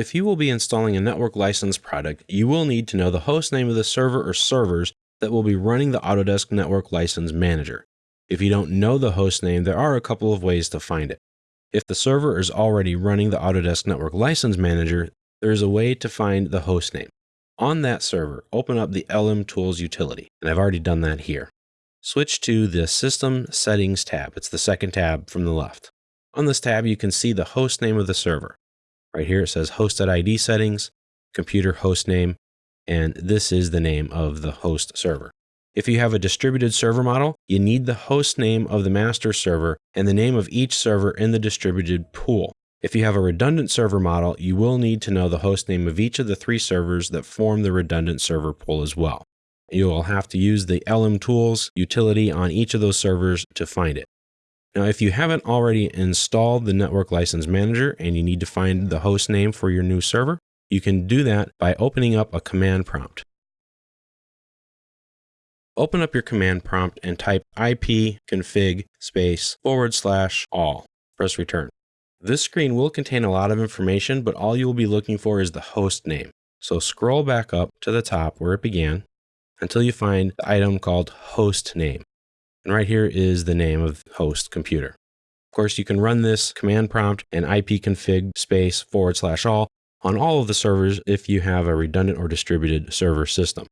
If you will be installing a network license product, you will need to know the host name of the server or servers that will be running the Autodesk Network License Manager. If you don't know the host name, there are a couple of ways to find it. If the server is already running the Autodesk Network License Manager, there is a way to find the host name. On that server, open up the LM Tools utility, and I've already done that here. Switch to the System Settings tab. It's the second tab from the left. On this tab, you can see the host name of the server. Right here, it says Host.id Settings, Computer Host Name, and this is the name of the host server. If you have a distributed server model, you need the host name of the master server and the name of each server in the distributed pool. If you have a redundant server model, you will need to know the host name of each of the three servers that form the redundant server pool as well. You will have to use the LM Tools utility on each of those servers to find it. Now, if you haven't already installed the Network License Manager and you need to find the host name for your new server, you can do that by opening up a command prompt. Open up your command prompt and type ipconfig space forward slash all. Press return. This screen will contain a lot of information, but all you will be looking for is the host name. So scroll back up to the top where it began until you find the item called host name. And right here is the name of host computer. Of course, you can run this command prompt and ipconfig space forward slash all on all of the servers if you have a redundant or distributed server system.